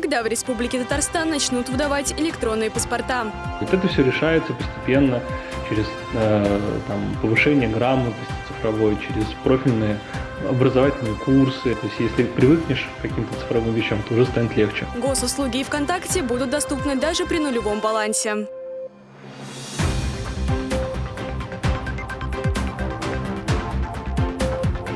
Когда в Республике Татарстан начнут выдавать электронные паспорта? Вот это все решается постепенно через э, там, повышение грамотности цифровой, через профильные образовательные курсы. То есть если привыкнешь к каким-то цифровым вещам, то уже станет легче. Госуслуги и ВКонтакте будут доступны даже при нулевом балансе.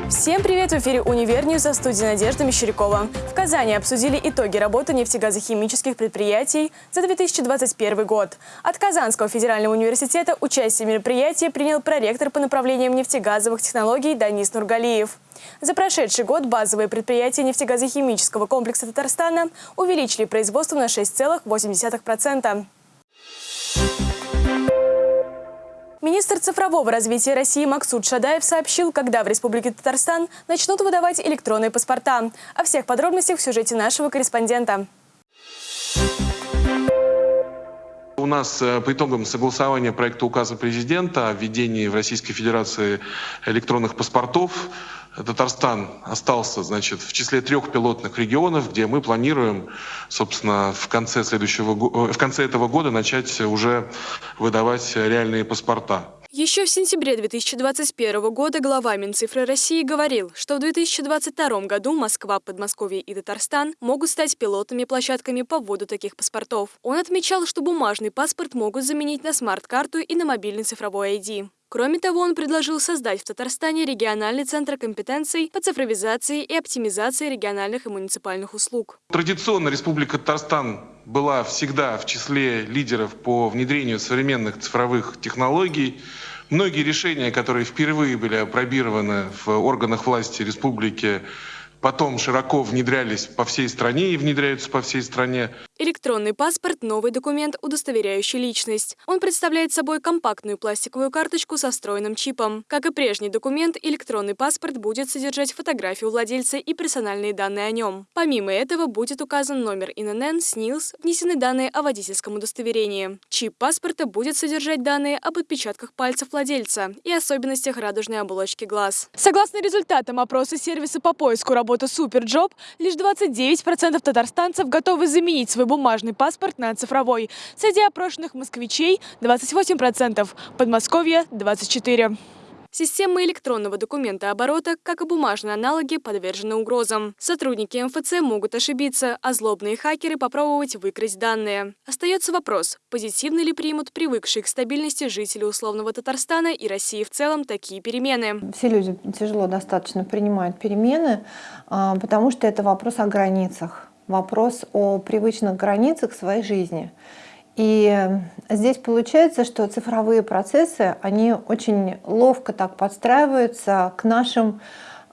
Всем привет! В эфире «Универ в студии Надежда Мещерякова. В Казани обсудили итоги работы нефтегазохимических предприятий за 2021 год. От Казанского федерального университета участие в мероприятии принял проректор по направлениям нефтегазовых технологий Данис Нургалиев. За прошедший год базовые предприятия нефтегазохимического комплекса Татарстана увеличили производство на 6,8%. Министр цифрового развития России Максут Шадаев сообщил, когда в Республике Татарстан начнут выдавать электронные паспорта. О всех подробностях в сюжете нашего корреспондента. У нас э, по итогам согласования проекта указа президента о введении в Российской Федерации электронных паспортов Татарстан остался, значит, в числе трех пилотных регионов, где мы планируем, собственно, в конце следующего, э, в конце этого года начать уже выдавать реальные паспорта. Еще в сентябре 2021 года глава Минцифры России говорил, что в 2022 году Москва, Подмосковье и Татарстан могут стать пилотными площадками по вводу таких паспортов. Он отмечал, что бумажный паспорт могут заменить на смарт-карту и на мобильный цифровой ID. Кроме того, он предложил создать в Татарстане региональный центр компетенций по цифровизации и оптимизации региональных и муниципальных услуг. Традиционно Республика Татарстан была всегда в числе лидеров по внедрению современных цифровых технологий. Многие решения, которые впервые были опробированы в органах власти республики, потом широко внедрялись по всей стране и внедряются по всей стране. Электронный паспорт – новый документ, удостоверяющий личность. Он представляет собой компактную пластиковую карточку со встроенным чипом. Как и прежний документ, электронный паспорт будет содержать фотографию владельца и персональные данные о нем. Помимо этого будет указан номер ИНН, СНИЛС, внесены данные о водительском удостоверении. Чип паспорта будет содержать данные об отпечатках пальцев владельца и особенностях радужной оболочки глаз. Согласно результатам опроса сервиса по поиску работы Суперджоb, лишь 29% татарстанцев готовы заменить свой бумажный паспорт на цифровой. Среди опрошенных москвичей 28%, Подмосковье – 24%. Системы электронного документа оборота, как и бумажные аналоги, подвержены угрозам. Сотрудники МФЦ могут ошибиться, а злобные хакеры попробовать выкрасть данные. Остается вопрос, позитивно ли примут привыкшие к стабильности жители условного Татарстана и России в целом такие перемены. Все люди тяжело достаточно принимают перемены, а, потому что это вопрос о границах вопрос о привычных границах своей жизни. И здесь получается, что цифровые процессы, они очень ловко так подстраиваются к нашим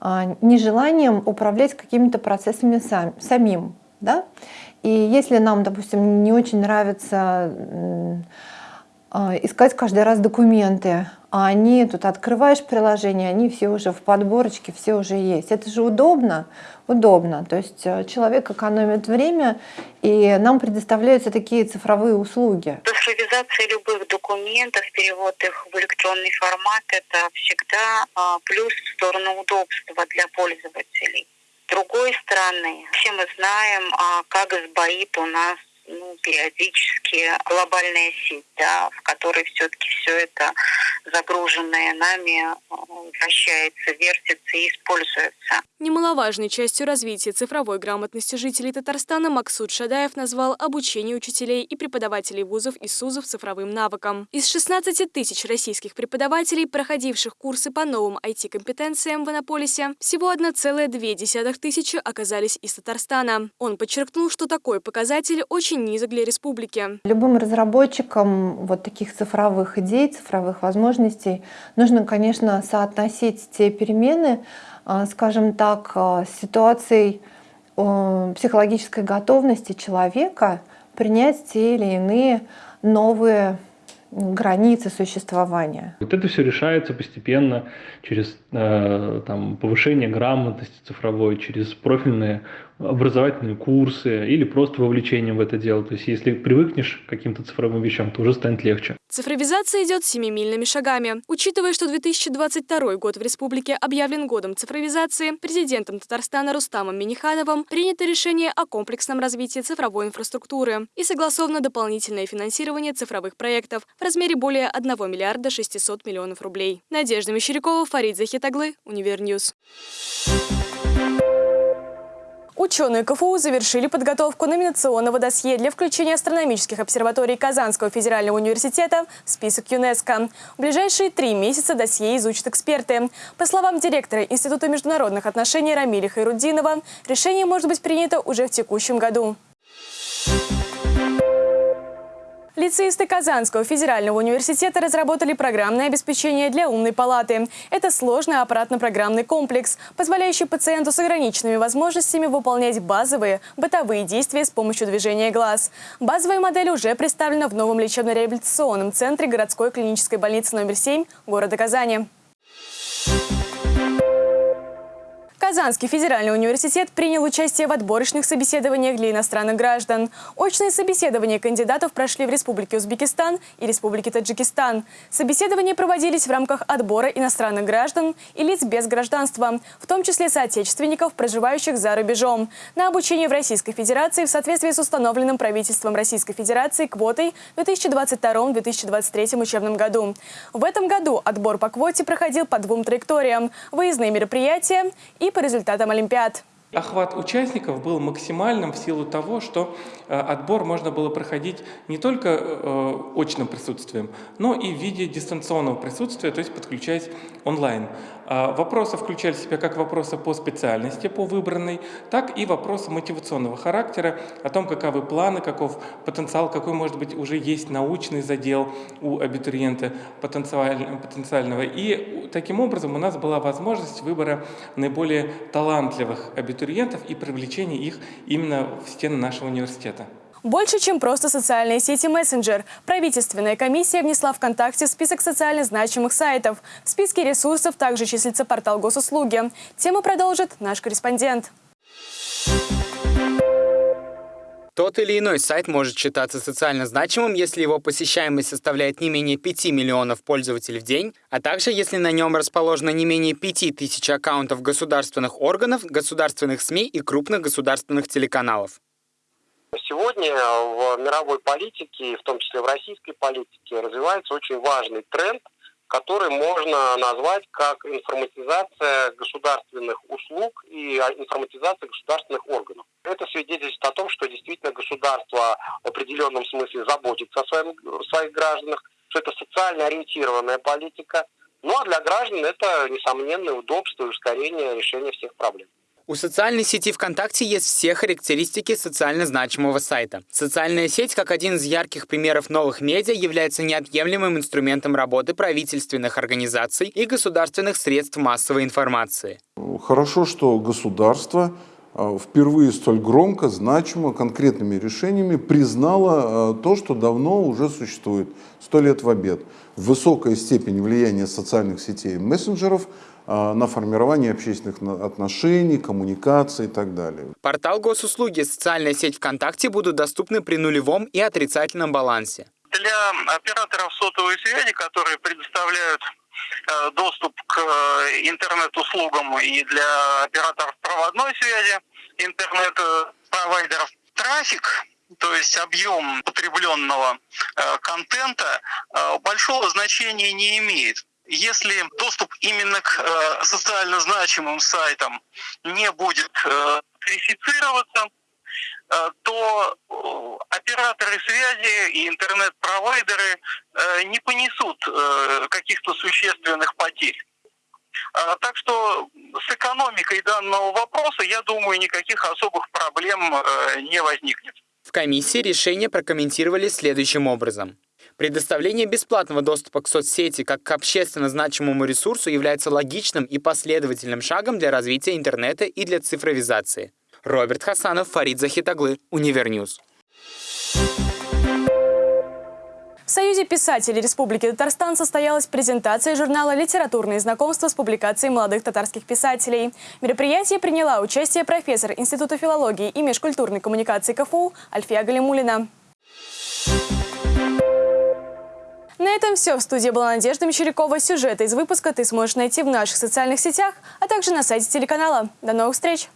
а, нежеланиям управлять какими-то процессами сам, самим. Да? И если нам, допустим, не очень нравится искать каждый раз документы, а они тут открываешь приложение, они все уже в подборочке, все уже есть. Это же удобно, удобно. То есть э, человек экономит время, и нам предоставляются такие цифровые услуги. Цифровизация любых документов, перевод их в электронный формат – это всегда а, плюс в сторону удобства для пользователей. С другой стороны, все мы знаем, а, как сбоит у нас ну, периодически глобальная сеть, да, в которой все-таки все это загруженное нами э, вращается, вертится и используется. Немаловажной частью развития цифровой грамотности жителей Татарстана Максут Шадаев назвал обучение учителей и преподавателей вузов и СУЗов цифровым навыкам. Из 16 тысяч российских преподавателей, проходивших курсы по новым IT-компетенциям в Иннополисе, всего 1,2 тысячи оказались из Татарстана. Он подчеркнул, что такой показатель очень низок для республики. Любым разработчикам вот таких цифровых идей, цифровых возможностей нужно, конечно, соотносить те перемены, а, скажем так, а, с ситуацией психологической готовности человека принять те или иные новые границы существования. Вот это все решается постепенно через э, там, повышение грамотности цифровой, через профильные образовательные курсы или просто вовлечение в это дело. То есть если привыкнешь к каким-то цифровым вещам, то уже станет легче. Цифровизация идет семимильными шагами. Учитывая, что 2022 год в республике объявлен годом цифровизации, президентом Татарстана Рустамом Минихановым принято решение о комплексном развитии цифровой инфраструктуры и согласовано дополнительное финансирование цифровых проектов размере более 1 миллиарда 600 миллионов рублей. Надежда Мещерякова, Фарид Захитаглы, Univer News. Ученые КФУ завершили подготовку номинационного досье для включения астрономических обсерваторий Казанского федерального университета в список ЮНЕСКО. В ближайшие три месяца досье изучат эксперты. По словам директора Института международных отношений Рамиля Хайруддинова, решение может быть принято уже в текущем году. Лицеисты Казанского федерального университета разработали программное обеспечение для умной палаты. Это сложный аппаратно-программный комплекс, позволяющий пациенту с ограниченными возможностями выполнять базовые бытовые действия с помощью движения глаз. Базовая модель уже представлена в новом лечебно-реабилитационном центре городской клинической больницы номер 7 города Казани. Казанский федеральный университет принял участие в отборочных собеседованиях для иностранных граждан. Очные собеседования кандидатов прошли в Республике Узбекистан и Республике Таджикистан. Собеседования проводились в рамках отбора иностранных граждан и лиц без гражданства, в том числе соотечественников, проживающих за рубежом, на обучение в Российской Федерации в соответствии с установленным правительством Российской Федерации квотой в 2022-2023 учебном году. В этом году отбор по квоте проходил по двум траекториям – выездные мероприятия и по результатам Олимпиад. Охват участников был максимальным в силу того, что э, отбор можно было проходить не только э, очным присутствием, но и в виде дистанционного присутствия, то есть подключаясь онлайн. А вопросы включали в себя как вопросы по специальности, по выбранной, так и вопросы мотивационного характера, о том, каковы планы, каков потенциал, какой, может быть, уже есть научный задел у абитуриента потенциального. И таким образом у нас была возможность выбора наиболее талантливых абитуриентов и привлечения их именно в стены нашего университета. Больше, чем просто социальные сети мессенджер. Правительственная комиссия внесла ВКонтакте в список социально значимых сайтов. В списке ресурсов также числится портал госуслуги. Тему продолжит наш корреспондент. Тот или иной сайт может считаться социально значимым, если его посещаемость составляет не менее 5 миллионов пользователей в день, а также если на нем расположено не менее 5 тысяч аккаунтов государственных органов, государственных СМИ и крупных государственных телеканалов. Сегодня в мировой политике, в том числе в российской политике, развивается очень важный тренд, который можно назвать как информатизация государственных услуг и информатизация государственных органов. Это свидетельствует о том, что действительно государство в определенном смысле заботится о своем, своих гражданах, что это социально ориентированная политика. Ну а для граждан это несомненное удобство и ускорение решения всех проблем. У социальной сети ВКонтакте есть все характеристики социально значимого сайта. Социальная сеть, как один из ярких примеров новых медиа, является неотъемлемым инструментом работы правительственных организаций и государственных средств массовой информации. Хорошо, что государство а, впервые столь громко, значимо, конкретными решениями признало а, то, что давно уже существует, сто лет в обед. Высокая степень влияния социальных сетей и мессенджеров – на формирование общественных отношений, коммуникации и так далее. Портал госуслуги, социальная сеть ВКонтакте будут доступны при нулевом и отрицательном балансе. Для операторов сотовой связи, которые предоставляют э, доступ к э, интернет-услугам и для операторов проводной связи, интернет-провайдеров, трафик то есть объем потребленного э, контента, большого значения не имеет. Если доступ именно к э, социально значимым сайтам не будет э, верифицироваться, э, то операторы связи и интернет-провайдеры не понесут каких-то существенных потерь. А, так что с экономикой данного вопроса, я думаю, никаких особых проблем не возникнет. В комиссии решение прокомментировали следующим образом. Предоставление бесплатного доступа к соцсети как к общественно значимому ресурсу является логичным и последовательным шагом для развития интернета и для цифровизации. Роберт Хасанов, Фарид Захитаглы, Univer News. В Союзе писателей Республики Татарстан состоялась презентация журнала «Литературные знакомства» с публикацией молодых татарских писателей. В мероприятии приняла участие профессор Института филологии и межкультурной коммуникации КФУ Альфия Галимулина. На этом все. В студии была Надежда Мещерякова. Сюжеты из выпуска ты сможешь найти в наших социальных сетях, а также на сайте телеканала. До новых встреч!